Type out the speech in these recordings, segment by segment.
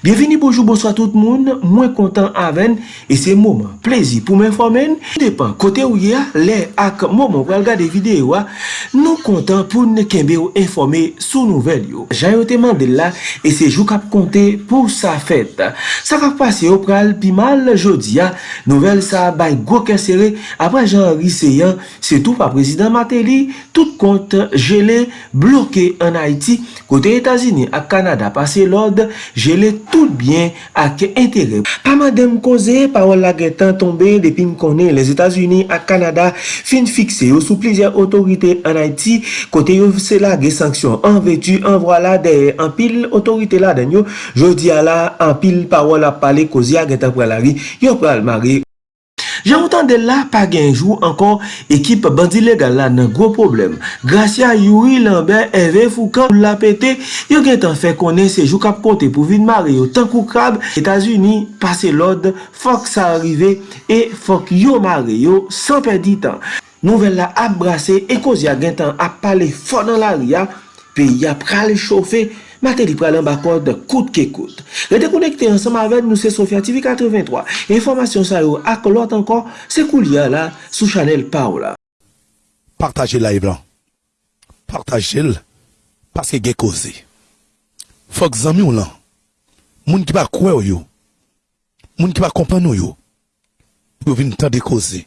Bienveni, bonjou, bonsoit tout moun, mwen kontan aven, e se mouman, plezi pou mwen fomen, depan kote ou ya, le ak mouman kwa lga de videyo a, nou kontan pou ne kembe ou informe sou nouvel yo. Jan yo te mande la, e se jou kap konte pou sa fet. Sa kap pase yo pral pi mal jodi a, nouvel sa bay gwo kesere, apre jan riseyan, se tou pa prezident Mateli, tout kont jele bloke an Haiti, kote Etazini ak Kanada pase lode, jele tout bien ak entere. Pa madem koze, parol la getan tombe depi m konen les Etats-Unis ak Kanada fin fikse yo sou plizye otorite an Haiti kote yo se la ge sanksyon. An vetu, an wala de an pil otorite la den yo, jodi ala an pil parol la pale koze a getan pralari yo pral mari. Jan wotan de la pa genjou ankon ekip bandi legal la nan gro problem. Gratia Yuri Lambert evè foukan pou la pete, yo gen tan fè konen sejou kap pote pou vin mare yo tankou krab. Etasuni pase lod, fok sa arrive e fok yo mare yo san perdi tan. Nouvel la ap brase e koz a gen tan ap pale fò nan la ria, pe ya pral choufe. Mate li pralan bakor de kout ke kout. Rete konekte ansam avèd nou se Sofya TV 83. Informasyon sa yo ak lot ankon se kou liya la sou chanel pa ou la. Partaje la e blan. Partaje l. Paske ge koze. Fok zami ou lan. Moun ki pa kwe ou yo. Moun ki pa kompan ou yo. Pou vin tan de koze.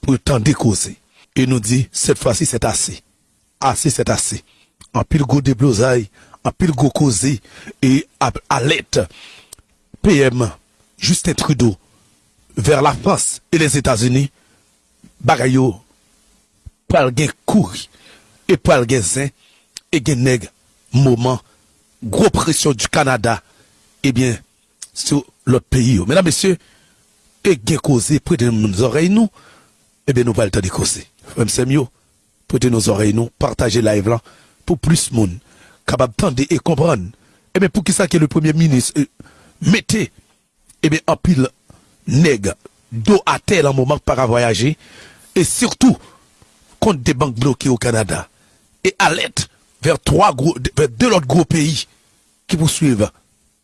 Pou tan de koze. E nou di, set fwa si set ase. Ase set ase. An pil go de blozay. Pile go et à l'aide PM Justin Trudeau vers la France et les États-Unis, bagayo pral gen et pral gen et gen moment gros pression du Canada et eh bien sur l'autre pays. Mesdames, messieurs, et gen causé prêtez nos oreilles nous et eh bien nous pas le temps de causer. Frère mieux, prêtez nos oreilles nous, partagez live là pour plus monde capable d'entendre et comprendre. Eh bien, pour qui ça que le premier ministre euh, mettez, eh bien, en pile nègre, dos à terre en moment para voyager, et surtout, contre des banques bloquées au Canada, et l'aide vers trois gros, vers deux autres gros pays qui poursuivent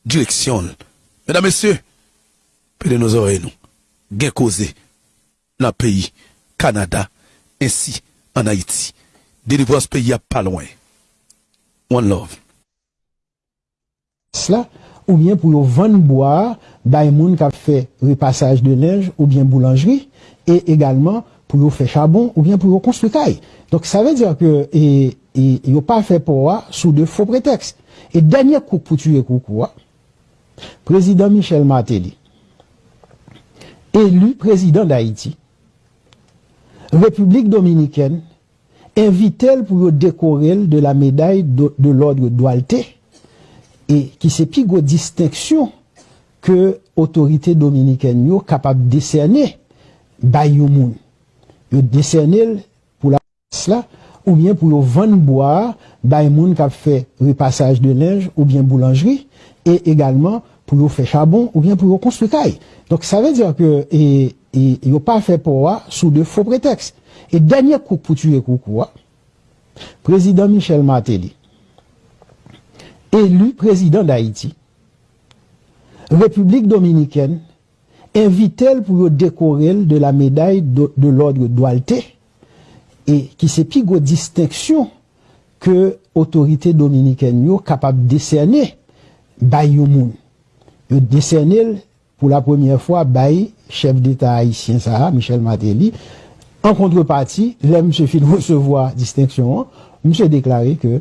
direction. Mesdames, Messieurs, de nos oreilles, nous, gain causé, dans le pays, Canada, ainsi en Haïti. Délivrer ce pays à pas loin. One love. Cela, ou bien pour vendre boire, moun qui fait repassage de neige ou bien boulangerie, et également pour faire charbon ou bien pour construire caille. Donc ça veut dire que et, et, pas fait pour sous de faux prétextes. Et dernier coup pour tuer Koukoua, président Michel Martelly, élu président d'Haïti, République dominicaine, invite pour décorer de la médaille de, l'ordre d'Oualté et qui c'est plus de distinction que autorité dominicaine yo capable de décerner Bayomoun. Yo décerner pour la cela ou bien pour vendre boire Bayomoun qui a fait repassage de linge ou bien boulangerie et également pour faire charbon ou bien pour construire. Donc ça veut dire que yo pa fe pou wa sou de fo preteks. E denye kouk pou tue kouk wa, prezident Michel Martelly, elu prezident d'Haïti, Republik Dominikèn, invite l pou yo dekorel de la medaille de, de l'ordre d'Oalte, e ki se pi go disteksyon ke otorite Dominikèn yo kapab desene bay yo moun. Yo desene l pou la premiye fwa bay chef d'État haïtien ça, Michel Matéli, en contrepartie, là, monsieur fin recevoir distinction, monsieur déclaré que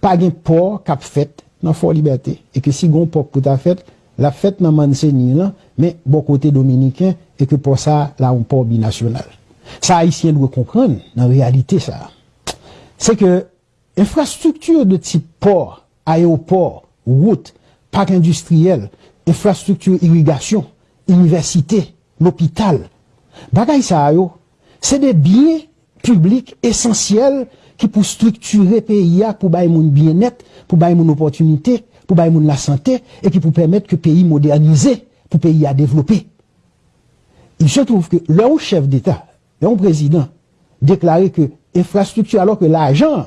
pas de port cap fait dans Fort Liberté et que si gon port pour ta fête, la fête dans Manseni là, mais bon côté dominicain et que pour ça là on port binational. Ça haïtien doit comprendre dans réalité ça. C'est que infrastructure de type port, aéroport, route, parc industriel, infrastructure irrigation université, l'hôpital, bagay ça yo, c'est des biens publics essentiels qui pour structurer pays pour bailler mon bien-être, pour bailler mon opportunité, pour bailler mon la santé et qui pour permettre que le pays modernisé, pour pays à développer. Il se trouve que leur chef d'État, leur président, déclaré que infrastructure alors que l'argent,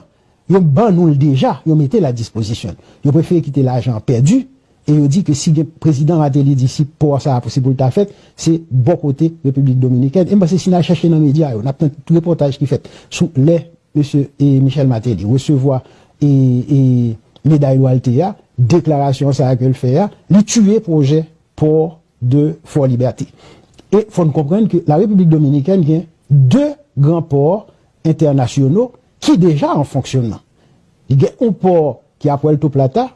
ils ban nous déjà, ils mettaient la disposition. Ils préfèrent quitter l'argent perdu et il dit que si le président Matéli dit si pour ça possible pour le fait, c'est bon côté République Dominicaine. Et moi, c'est si on a cherché dans les médias, on a tout reportage qui fait sous les monsieur et Michel Matéli recevoir et, et médaille Waltea, déclaration ça que le fait, lui tuer projet pour de Fort Liberté. Et faut comprendre que la République Dominicaine a deux grands ports internationaux qui déjà en fonctionnement. Il y a un port qui est à Puerto Plata,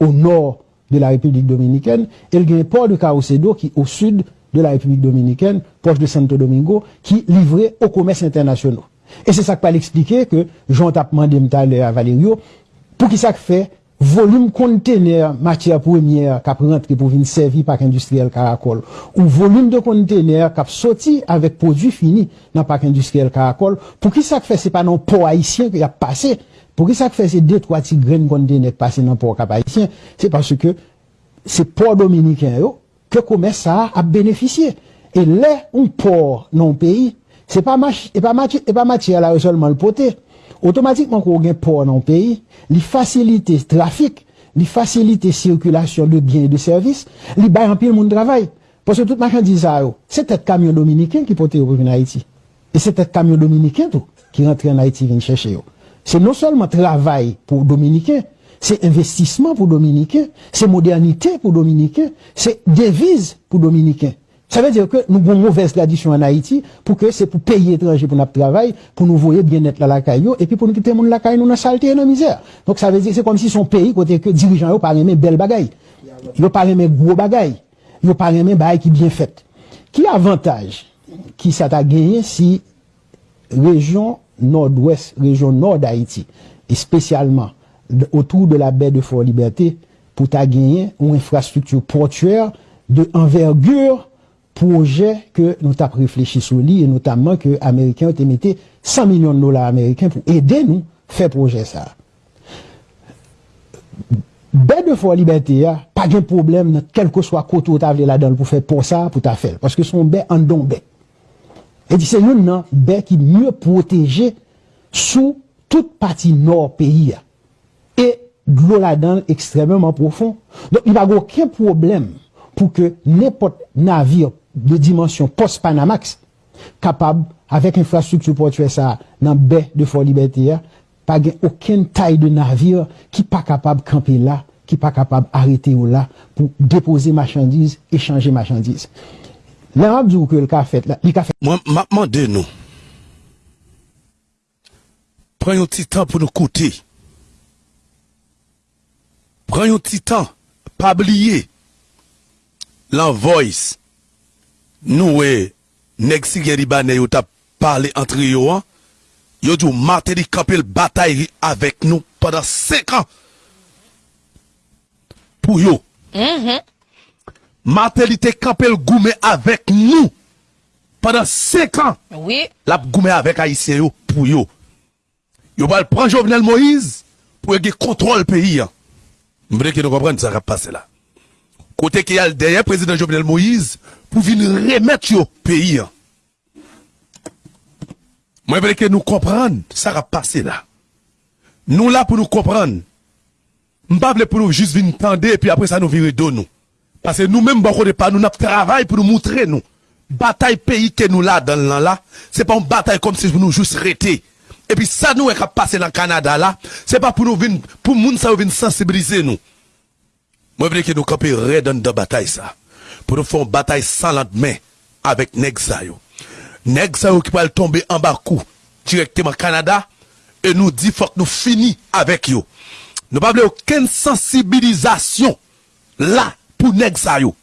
au nord de la République Dominicaine, et il port de Caucedo qui au sud de la République Dominicaine, proche de Santo Domingo, qui livré au commerce international. Et c'est ça que pas l'expliquer que Jean tape demandé à Valério, pour qui ça fait volume conteneur matière première qui rentré pour venir servir par industriel Caracol ou volume de conteneur qui sorti avec produit fini dans parc industriel Caracol pour qui ça fait c'est pas non port haïtien qui a passé Pou ki sa k fè se de 3 ti gren konde nek pase nan pou kap Haitien, se parce ke se pou Dominiken yo, ke koume sa ap beneficye. E le, un pou nan peyi, se pa e matye ala yo solman l'pote. Otomatikman kou gen pou nan peyi, li fasilite trafik, li fasilite sirkulasyon de gen de servis, li bay anpil moun travay. Pwese tout machan di za yo, se tet kamyon Dominiken ki pote yo pou vin Haiti. E se tet kamyon Dominiken tou ki rentre en Haiti vin chèche yo. C'est non seulement travail pour dominicains, c'est investissement pour dominicains, c'est modernité pour dominicains, c'est devise pour dominicains. Ça veut dire que nous avons une mauvaise tradition en Haïti pour que c'est pour payer étranger pour notre travail, pour nous voir bien-être là la caillou, et puis pour nous quitter mon la caillou, nous dans saleté et dans misère. Donc ça veut dire que c'est comme si son pays, côté que dirigeants, pas aimé belle bagaille. Ils pas aimé gros bagaille. Ils pas aimé bagaille qui bien fait. Qui avantage? Qui ça gagné si région nord-ouest, région nord d'Haïti, et spécialement autour de la baie de Fort-Liberté, pour t'a gagné une infrastructure portuaire de envergure projet que nous avons réfléchi sur lui et notamment que les Américains ont mis 100 millions de dollars américains pour aider nous à faire projet ça. Ben de fois liberté, pas de problème, quel que soit côté où tu là-dedans pour faire pour ça, pour ta faire. Parce que son bain en don E di se yon nan non, be ki mye proteje sou tout pati nor peyi ya. E glou la dan ekstremement profon. Don, yon bago ken problem pou ke nepot navir de dimensyon post-Panamax kapab avek infrastruktur potwe sa nan be de for liberté ya, pa gen oken tay de navir ki pa kapab kampe la, ki pa kapab arete ou la pou depose machandise, echange machandise. La ap djou ke l ka fet, li ka fet. Mwen mapman de nou. Pren yon ti tan pou nou koute. Pren yon ti tan, pa bliye. Lan voice. Nou we, nek si gen ribane yo tap pale antre yo an. Yo djou mate di kapil batay avèk nou padan 5 an. Pou yo. Mm-hmm. Martelité Campel goumé avec nous pendant 5 ans. Oui. L'a goumé avec Haïtien pour yo. Yo va prendre Jovenel Moïse pour qu'il contrôle pays. Vous voulez que nous comprenions ça va passer là. Côté qui a derrière président Jovenel Moïse pour venir remettre yo pays. Moi, je veux que nous comprenions ça va passer là. Nous là pour nous comprendre. Je ne pour nous juste venir tendre et puis après ça nous virer de nous. Parce que nous-mêmes, bon, beaucoup de pas, nous travaillons pour nous montrer, nous. Bataille pays que nous là, dans l'an là, c'est pas une bataille comme si nous juste arrêter. Et puis ça, nous, est passé dans le Canada là, c'est pas pour nous venir, pour nous, ça venir sensibiliser nous. Moi, je veux que nous campions raide dans la bataille ça. Pour nous faire une bataille sans lendemain avec Nexayo. Nexayo qui va tomber en bas coup, directement au Canada, et nous dit, faut que nous finissions avec eux. Nous ne pas aucune sensibilisation là pour nèg ça yo.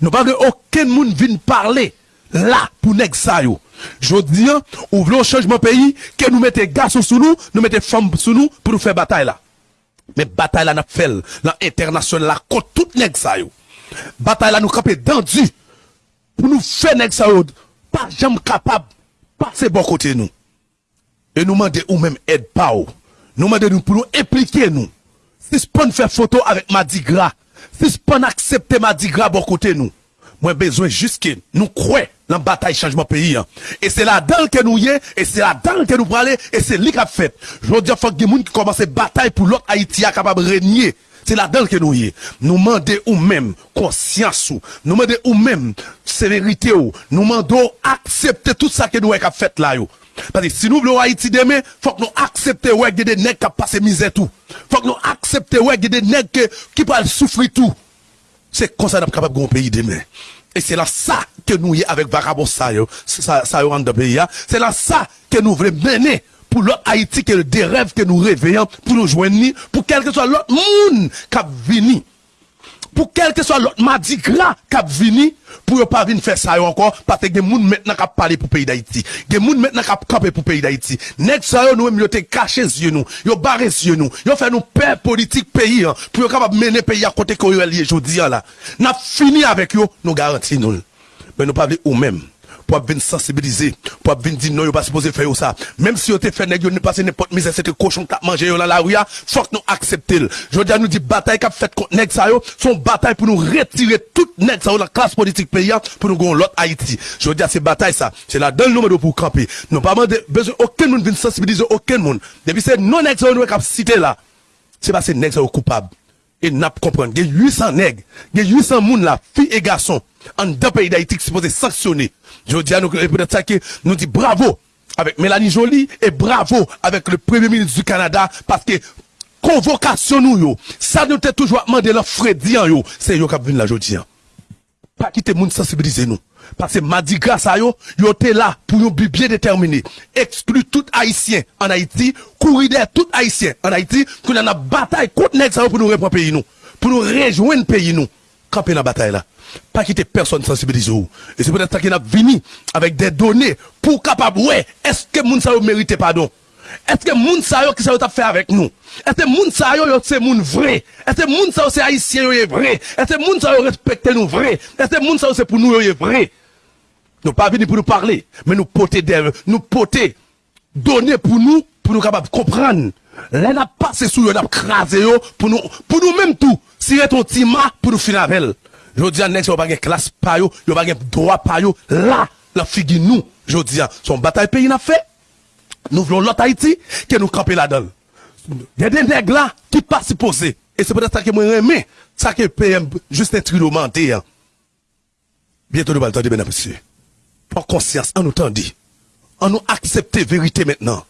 Nous pas aucun monde vienne parler là pour nèg ça yo. Je dis, ou voulons changement pays, que nous mettez garçons sous nous, nous mettez femmes sous nous pour nous faire bataille là. Mais bataille là n'a fait l'international là contre tout nèg ça yo. Bataille là nous camper dans du pour nous faire nèg ça yo pas jamais capable passer bon côté nous. Et nous demander ou même aide pas ou. Nous demander nous pour nous impliquer nous. Si ce pas faire photo avec Madi Gras si pas accepter Mardi Gras bon côté nous moi besoin juste que nous croyons dans la bataille changement pays hein. et c'est là-dedans que nous y est et c'est là-dedans que nous parlons et c'est lui qui a fait je veux dire faut que qui commencent bataille pour l'autre Haïti capable de régner C'est là-dedans que nous y est. Nous demandons ou même conscience ou, nous demandons ou même sévérité ou, nous demandons accepter tout ça que nous avons fait là yo. Parce que si nous voulons Haïti demain, faut que nous acceptions ouais, des nègres qui passent misère tout. Faut que nous acceptions ouais, des nègres qui peuvent souffrir tout. C'est comme ça qu'on est capable de pays demain. Et c'est là ça que nous y avec vagabond ça, ça, ça dans le pays. C'est là ça que nous voulons mener pour l'autre Haïti, que le rêves que nous réveillons, pour nous joindre, pour quel que soit l'autre monde qui a venu. Pour quel que soit l'autre mardi gras a venu, pour ne pas venir faire ça encore, parce que des gens maintenant qui parler pour le pays d'Haïti. Des gens maintenant qui camper pour pays d'Haïti. Nek ça nous même te caché yeux nous, yo barré yeux nous, yo fait nous père politique pays, hein, pour capable mener pays à côté yo lié jodi hein, là. N'a fini avec yo, nous garantis nous. Mais nous pas ou même pour venir sensibiliser, pour venir dire non, yo pas supposé faire ça. Même si yo te fait nèg yo ne passe n'importe misère c'était cochon qui a mangé dans la rue, faut que nous accepter. Je veux dire nous dit bataille qu'a fait contre nèg ça son bataille pour nous retirer toute nèg ça la classe politique pays pour nous gon l'autre Haïti. Je veux dire c'est bataille ça, c'est là dans le numéro pour camper. Nous pas besoin aucun monde venir sensibiliser aucun monde. Depuis c'est non nèg ça nous citer là. C'est parce que nèg ça coupable et n'a pas comprendre. Il y a 800 nègres, il y a 800 moun là, filles et garçons, en deux pays d'Haïti qui sont supposés sanctionner. Je dis à nous, peut-être ça que nous dit bravo avec Mélanie Joly et bravo avec le premier ministre du Canada parce que convocation nous yo, ça nous t'a toujours demandé leur Freddy yo, c'est yo qui venu là jodi hein. Pas quitter moun sensibiliser nous. Parce que mardi grâce à yo, yo te là pour nous bien déterminé. Exclure tout haïtien en Haïti, courir tout haïtien en Haïti, qu'on a une bataille contre yo pour nous reprendre pays nous. Pour nous rejoindre pays nous. La bataille là. Pas quitter personne sensibiliser ou. Et c'est peut-être ça qu'il a venu avec des données pour capable, est-ce que moun mérite pardon? Est-ce que moun sa qui ça fait avec nous? Est-ce que moun c'est moun vrai? Est-ce que moun c'est haïtien est vrai? Est-ce que moun respecte nous vrai? Est-ce que moun c'est pour nous est vrai? Nous pas venir pour nous parler, mais nous porter des, nous porter, donner pour nous, pour nous capables comprendre. Là, n'a passé sous n'a crasé pour nous, pour nous même tout. Si ton tima, pour nous finir avec elle. Je dis à Nex, yo pas de classe pa yo, yo pas de droit pa yo. Là, la figue nous. Je dis à, son bataille pays n'a fait. Nous voulons l'autre Haïti, que nous camper là-dedans. Il y a des nègres là, qui pas supposés. Et c'est peut-être ça que moi aimé, ça que PM, juste un trudeau menté, hein. Bientôt nous allons entendre, mesdames et messieurs. Prends conscience, en nous dit. En nous accepter vérité maintenant.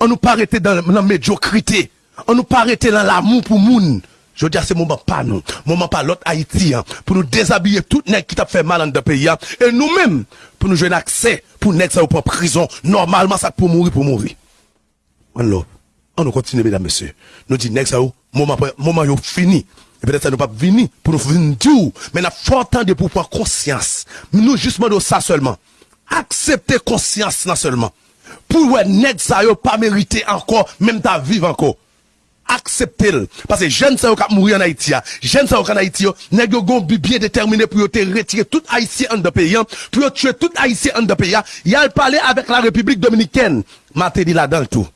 En nous pas arrêter dans la médiocrité. En nous pas arrêter dans l'amour pour moun. Je veux dire, c'est moment pas nous, moment pas l'autre Haïti, hein, pour nous déshabiller tout nèg qui t'a fait mal dans le pays, hein, et nous-mêmes, pour nous jouer accès, pour nèg ça ou pas prison, normalement ça pour mourir, pour mourir. Love. On nous continue, mesdames, messieurs. Nous dit nèg ça ou, moment, moment yo fini. Et peut-être ça nous pas venir pour nous venir dire, mais n'a fort temps de prendre conscience. Nous justement de ça seulement. Accepter conscience là seulement. Pour ouais nèg ça yo pas mérité encore, même ta vivre encore accepter parce que jeunes ça qui mourir en Haïti jeunes ça en Haïti nèg yo gon bien déterminé pour te retirer tout haïtien en de pays pour tuer tout haïtien en de pays il a parlé avec la République dominicaine. Maté dit là dans tout.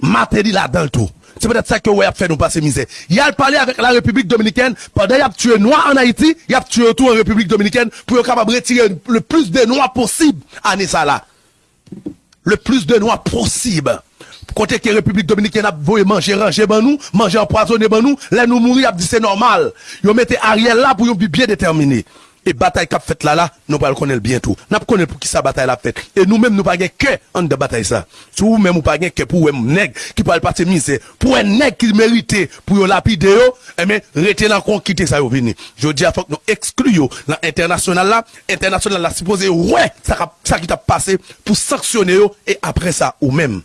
Maté là dans tout. C'est peut-être ça que ouais a fait nous passer misère. Il a parlé avec la République dominicaine. Pendant il a tué noirs en Haïti il a tué tout en République dominicaine pour capable retirer le plus de noirs possible. Ça là. Le plus de noirs possible Kote ke Republik Dominikien ap voye manje ranje ban nou, manje empoisonne ban nou, lè nou mouri ap di se normal. Yo mette Ariel la pou yon bi bien determiné. E batay kap fèt la la, nou pal konel bientou. Nap konel pou ki sa batay la fèt. E nou mèm nou pa gen ke an de batay sa. Sou ou mèm ou pa gen ke pou wèm neg ki pal pati mise. Pou wèm neg ki merite pou yo lapide yo, e men rete nan kon kite sa yo vini. Je di a fòk nou eksklu yo nan internasyonal la. Internasyonal la suppose wè sa, sa ki tap pase pou saksyone yo e apre sa ou mèm.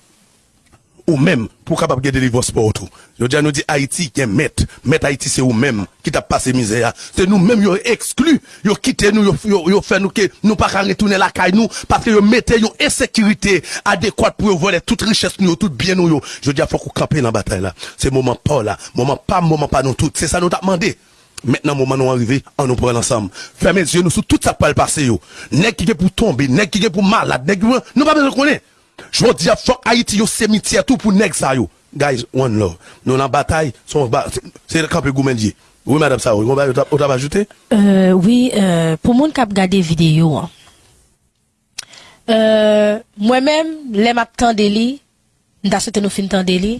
Ou même pour capable de livre sport tout. Je dis nous dit Haïti qui est maître, maître Haïti c'est ou même qui t'a passé misère. C'est nous même yo exclu, yo quitté nous yo, yo, fait nous que nous pas retourner la caille nous parce que yo mettez une insécurité adéquate pour voler toute richesse nous tout bien nous. Je dis faut qu'on camper dans la bataille là. C'est moment pas là, moment pas moment pas nous tout. C'est ça nous t'a demandé. Maintenant, moment nous arrivé, on nous prend ensemble. Fermez les yeux, nous, sur tout ça pas le passé, yo. Nèg qui est pour tomber, nèg qui est pour malade, nèg nous pas besoin de connaître. Jodi a fok Haiti yo cimetière tout pour nèg ça yo. Guys, one love. Nous la bataille son c'est le camp Goumendier. Oui madame ça, on va on va ajouter Euh oui, euh, pour moun k'ap regarder vidéo hein. Euh, moi-même, les m'a tendé li, nda sote nou fin tendé li,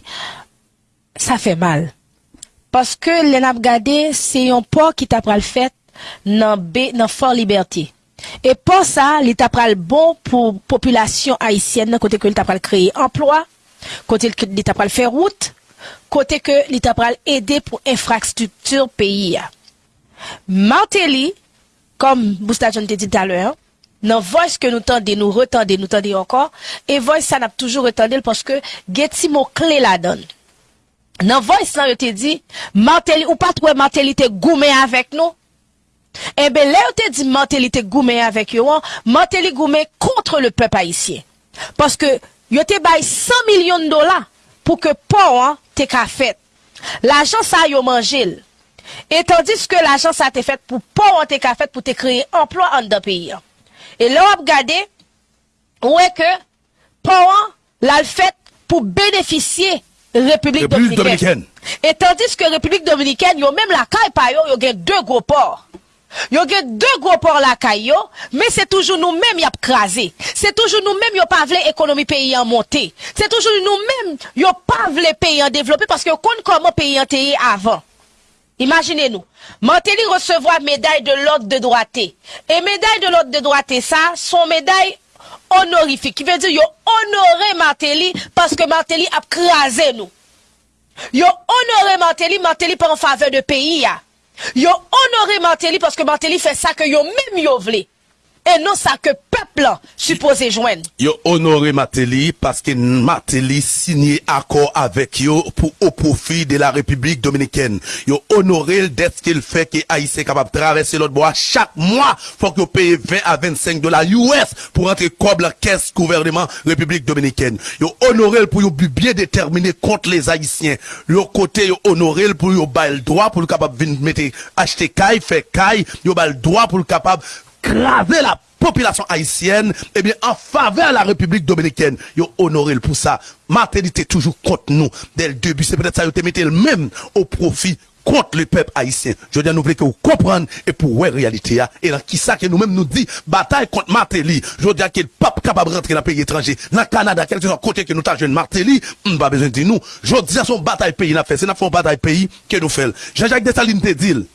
ça fait mal. Parce que les n'a regardé, c'est un port qui t'a pral fait dans B dans Fort Liberté. E pou sa, li tapral bon pou populasyon haisyen nan kote ke li tapral kreye emploi, kote ke li tapral fè route, kote ke li tapral ede pou infrastruktur peyi ya. Manteli, kom Boustajon te di taler, nan voice ke nou tende, nou retende, nou tende ankon, e voice sa nap toujou retende l poske geti mou kle la don. Nan voice nan yo te di, Manteli ou patwe Manteli te goumen avèk nou, Eh Ebe, le ou te di mante li te goume avèk yo an, mante li goume kontre le pep haisyen. Paske yo te bay 100 milyon dola pou ke pou an te ka fet. L'ajan sa yo manjil. Et tandis ke l'ajan sa te fet pou pou an te ka fet pou te kreye emploi an da peyi an. E le ou ap gade, ou e ke pou an lal fet pou benefisye Republik Dominikèn. Et tandis ke Republik Dominikèn, yo mèm la kay pa yo, yo gen 2 gwo por. Yo gen dè gwo por la kay yo, mè se toujou nou mèm yap krasè. Se toujou nou mèm yo pa vle ekonomi peyi an monte. Se toujou nou mèm yo pa vle peyi an devlopè, paske yo kon koman peyi an teye avan. Imagine nou, Manteli resevo a meday de l'ordre de droite. E meday de l'ordre de droite sa, son meday honorifique. Ki ve di yo honore Manteli paske Manteli ap kreaze nou. Yo honore Manteli, Manteli pa an fave de peyi ya. Yo honore Martelly parce que Martelly fait ça que yo même yo vle. E non sa ke pepl la suppose jwen. Yo honore Mateli paske Mateli sinye akor avek yo pou o profi de la Republik Dominiken. Yo honore l det skil fe ki a yise kapap travesse lot bo a chak mwa fok yo peye 20 a 25 dola US pou rentre kob la kes kouvernement Republik Dominiken. Yo honore l pou yo bi bien determine kont les Haitien. Yo kote yo honore l pou yo bay l doa pou l kapap vin mette achete kay, fe kay, yo bay l doa pou l krave la popilasyon haisyen, ebyen, an fave a la Republik Dominikèn, yo honorel pou sa, maternite toujou kont nou, del debi, se pedet sa yo te mette el mem, o profi, kont le pep haisyen, jo diyan nou vle ke ou kompran, e pou wè realite ya, e nan ki sa ke nou mem nou di, batay kont materi, jo diyan ke l pap kapab rentre nan peyi etranje, nan Kanada, kelke son kote ke nou ta jen materi, mba bezen di nou, jo diyan son batay peyi na fe, se nan fon batay peyi, ke nou fel, Jean-Jacques Dessalines te dil,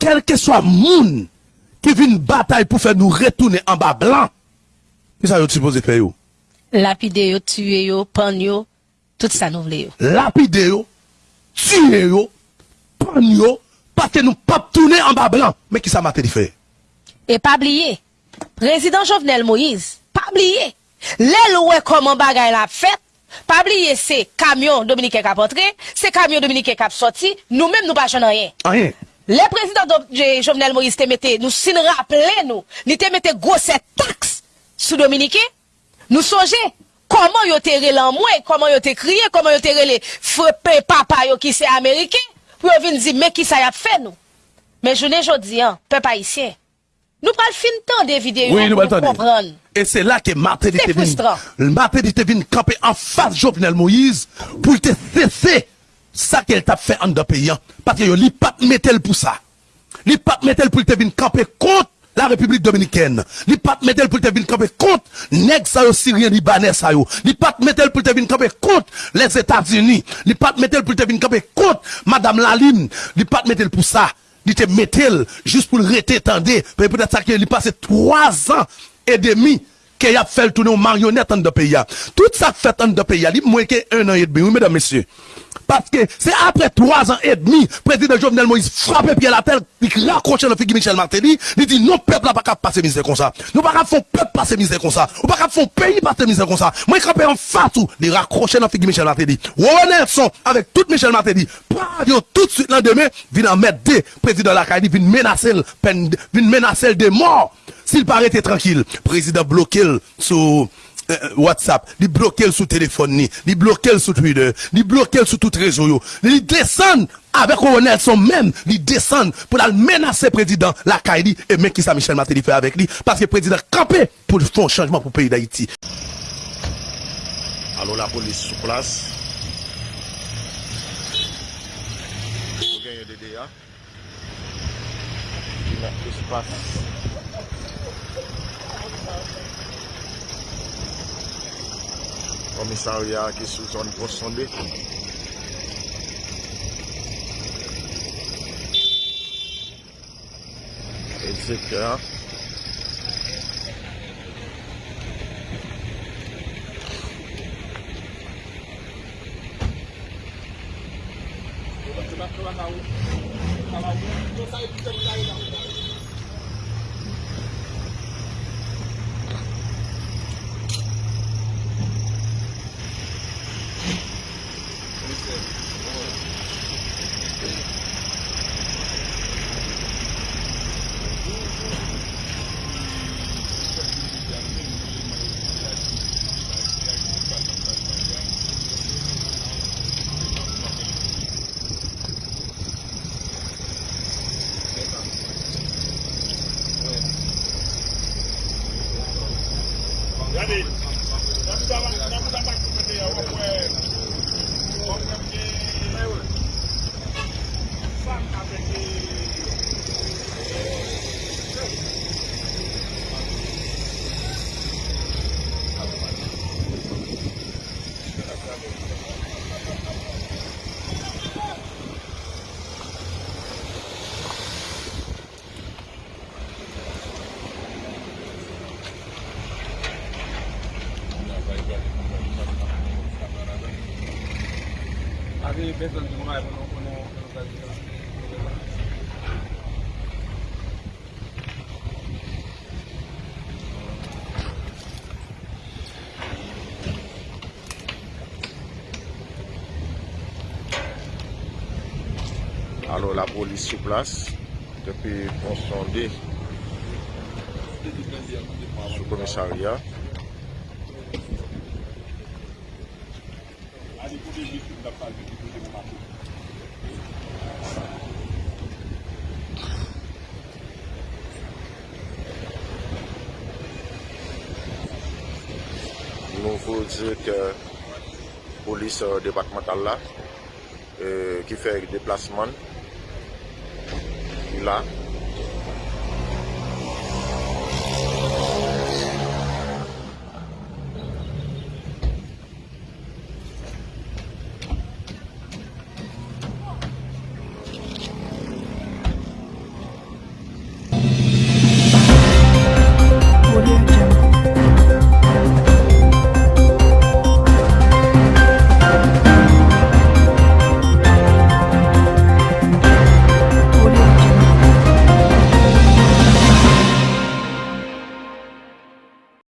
kelke so qui vient une bataille pour faire nous retourner en bas blanc. Qu'est-ce que vous supposez faire yo? Lapider yo, tuer yo, pan yo, tout ça nous voulons. Lapider yo, tuer yo, pan yo, parce que nous pas tourner en bas blanc. Mais qui ça m'a fait? Et pas oublier, président Jovenel Moïse, pas oublier, les louer comment bagaille la fête, pas oublier c'est camion dominicain qui a entré, c'est camion dominicain qui a sorti, nous-mêmes nous pas rien. Rien. Le prezident Jovenel Moïse te mette, nou sin rappele nou, li te mette gose taks sou Dominike, nou soje, koman yo te rele an mwen, koman yo te kriye, koman yo te rele frepe papa yo ki se Amerike, pou yo vin di me ki sa yap fe nou. Men jounen jodi an, pe pa isyen, nou pral fin tan de videyo oui, pou nou kompran. E se la ke Marte di te vin, Marte di te vin kampe an fas Jovenel Moïse pou te sese. Sa ke el tap fe an da peyan, patre yo li pat metel pou sa. Li pat metel pou te vin kampe kont la Republik Dominiken. Li pat metel pou te vin kampe kont neg sa yo Sirien Libanese sa yo. Li pat metel pou te vin kampe kont les Etats-Unis. Li pat metel pou te vin kampe kont Madame Lalim. Li pat metel pou sa. Li te metel just pou rete tende. Pe pou det sa ke li pase 3 an et demi ke yap fel toune ou marionet an da peyan. Tout sa fet an da peyan li mweke 1 an et demi. Oui, mesdames, messieurs. Parce que c'est après trois ans et demi, président Jovenel Moïse frappe pied la tête, il raccroche le figure Michel Martelly, il dit non, peuple n'a pas qu'à passer misère comme ça. Nous pas qu'à faire peuple passer misère comme ça. Nous pas qu'à faire pays passer misère comme ça. Moi, je crampais en face tout, il raccroche le figure Michel Martelly. René avec tout Michel Martelly, avion tout de suite lendemain, vient en mettre des présidents de la Cali, vient menacer, vient menacer de mort. S'il paraît tranquille, président bloqué sur Euh, WhatsApp, li blokel sou telefon ni, li blokel sou Twitter, li blokel sou tout rezo yo, li desen avek ou Nelson men, li desen pou la menase prezident la e men ki sa Michel Martelly fe avek li, paske prezident kampe pou fon chanjman pou peyi da Iti. Alo la polis sou plas. Ou genye dede ya. Ki la espas. komisarya ki sou zon posonde. Et zekè an. Ave bezan di mga evan konon organizasyon. Alo la polis sou plas. Depi konsonde. Sou komisarya. direk polis euh, departemental la ki euh, fè deplasman la